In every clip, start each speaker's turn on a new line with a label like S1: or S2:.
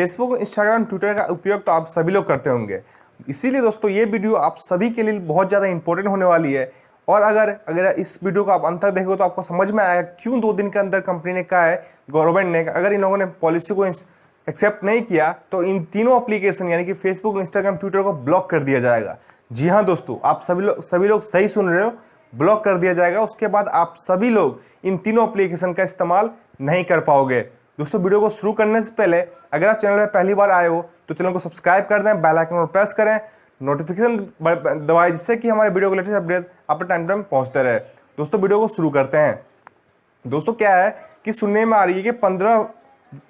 S1: Facebook Instagram Twitter का उपयोग तो आप सभी लोग करते होंगे। इसीलिए दोस्तों, ये वीडियो आप सभी के लिए बहुत ज़्यादा इंपॉर्टेंट होने वाली है। और अगर अगर इस वीडियो को आप अंत तक देखोगे तो आपको समझ में आएगा क्यों दो दिन के अंदर कंपनी ने कहा है गवर्नमेंट ने अगर इन लोगों ने पॉलिसी को एक्सेप्ट नहीं किया तो इन तीनों एप्लीकेशन यानी कि फेसबुक इंस्टाग्राम ट्विटर को ब्लॉक कर दिया जाएगा। जी हाँ दोस्तों, आप सभी लोग सभी लोग सही सुन रहे हो ब्लॉक कर दिया जाएगा। उसके बाद आप सभी लोग इन तीनों एप्लीकेशन का इस्तेमाल नहीं कर पाओगे। दोस्तों, वीडियो को शुरू करने से पहले अगर आप चैनल में पहली बार आए हो तो चैनल को सब्सक्राइब कर दें, बेल आइकन पर प्रेस करें, नोटिफिकेशन दबाए, जिससे कि हमारे वीडियो को लेटेस्ट अपडेट अपने टाइम टाइम पहुँचते रहे। दोस्तों, वीडियो को शुरू करते हैं। दोस्तों, क्या है कि सुनने में आ रही है कि पंद्रह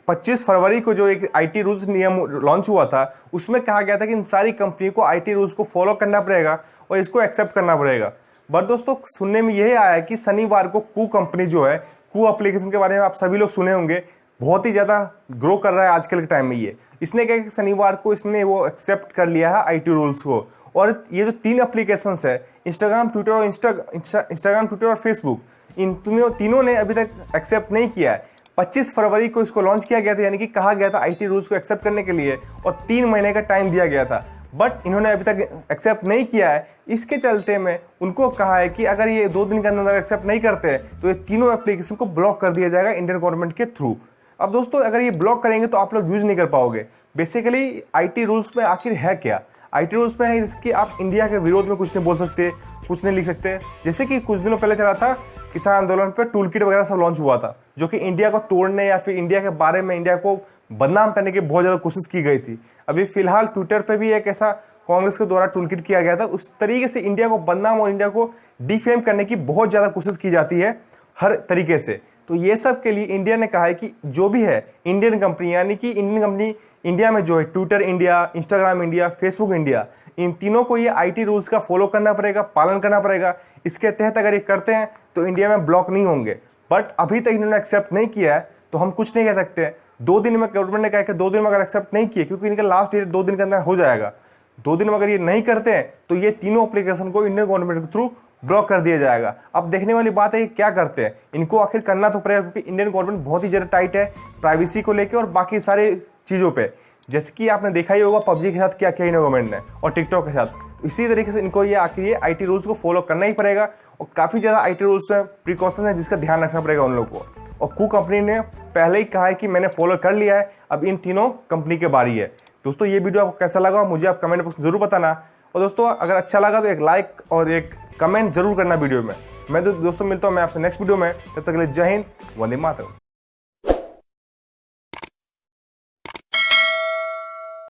S1: 25 फरवरी को जो एक आईटी रूल्स नियम लॉन्च हुआ था, उसमें कहा गया था कि इन सारी कंपनी को आईटी रूल्स को फॉलो करना पड़ेगा और इसको एक्सेप्ट करना पड़ेगा। बट दोस्तों, सुनने में यही आया कि शनिवार को कू कंपनी जो है कू एप्लीकेशन के बारे में आप सभी लोग सुने होंगे बहुत ही ज़्यादा ग्रो कर रहा है आजकल के टाइम में ये। इसने क्या कि शनिवार को इसने वो एक्सेप्ट कर लिया है आईटी रूल्स को। और ये जो तीन एप्लीकेशन है इंस्टाग्राम ट्विटर और इंस्टा इंस्टाग्राम ट्विटर और फेसबुक इन तीनों तीनों ने अभी तक एक्सेप्ट नहीं किया है। 25 फरवरी को इसको लॉन्च किया गया था, यानी कि कहा गया था आईटी रूल्स को एक्सेप्ट करने के लिए, और तीन महीने का टाइम दिया गया था। बट इन्होंने अभी तक एक्सेप्ट नहीं किया है। इसके चलते में उनको कहा है कि अगर ये दो दिन के अंदर एक्सेप्ट नहीं करते तो ये तीनों एप्लीकेशन को ब्लॉक कर दिया जाएगा इंडियन गवर्नमेंट के थ्रू अब दोस्तों, अगर ये ब्लॉक करेंगे तो आप लोग यूज़ नहीं कर पाओगे। बेसिकली आईटी रूल्स में आखिर है क्या? आईटी रूल्स में है जिसकी आप इंडिया के विरोध में कुछ नहीं बोल सकते, कुछ नहीं लिख सकते। जैसे कि कुछ दिनों पहले चला था, किसान आंदोलन पर टूल किट वगैरह सब लॉन्च हुआ था, जो कि इंडिया को तोड़ने या फिर इंडिया के बारे में इंडिया को बदनाम करने की बहुत ज़्यादा कोशिश की गई थी। अभी फ़िलहाल ट्विटर पर भी एक ऐसा कांग्रेस के द्वारा टूल किया गया था, उस तरीके से इंडिया को बदनाम और इंडिया को डिफेम करने की बहुत ज़्यादा कोशिश की जाती है, हर तरीके से। तो ये सब के लिए इंडिया ने कहा है कि जो भी है इंडियन कंपनी यानी कि इंडियन कंपनी इंडिया में जो है Twitter India Instagram India Facebook India इन तीनों को ये आईटी रूल्स का फॉलो करना पड़ेगा, पालन करना पड़ेगा। इसके तहत अगर ये करते हैं तो इंडिया में ब्लॉक नहीं होंगे। बट अभी तक इन्होंने एक्सेप्ट नहीं किया है तो हम कुछ नहीं कह सकते। दो दिन में गवर्नमेंट ने कहा कि दो दिन में अगर एक्सेप्ट नहीं किए क्योंकि इनका लास्ट डेट दो दिन के अंदर हो जाएगा। दो दिन में अगर ये नहीं करते हैं तो ये तीनों एप्लीकेशन को इंडियन गवर्नमेंट के थ्रू ब्लॉक कर दिया जाएगा। अब देखने वाली बात है क्या करते हैं। इनको आखिर करना तो पड़ेगा क्योंकि इंडियन गवर्नमेंट बहुत ही ज़्यादा टाइट है प्राइवेसी को लेकर और बाकी सारे चीज़ों पर जैसे कि आपने देखा ही होगा पबजी के साथ क्या किया इंडियन गवर्नमेंट ने और टिकटॉक के साथ। इसी तरीके से इनको ये आखिर ये आईटी रूल्स को फॉलो करना ही पड़ेगा और काफ़ी ज़्यादा आईटी रूल्स में प्रिकॉशन है जिसका ध्यान रखना पड़ेगा उन लोगों को। और कू कंपनी ने पहले ही कहा है कि मैंने फॉलो कर लिया है। अब इन तीनों कंपनी के बारी है। दोस्तों, ये वीडियो आपको कैसा लगा? मुझे आप कमेंट बॉक्स में ज़रूर बताना। और दोस्तों, अगर अच्छा लगा तो एक लाइक और एक कमेंट ज़रूर करना वीडियो में। मैं तो दोस्तों मिलता हूँ मैं आपसे नेक्स्ट वीडियो में। तब तक के लिए जय हिंद, वंदे मातरम।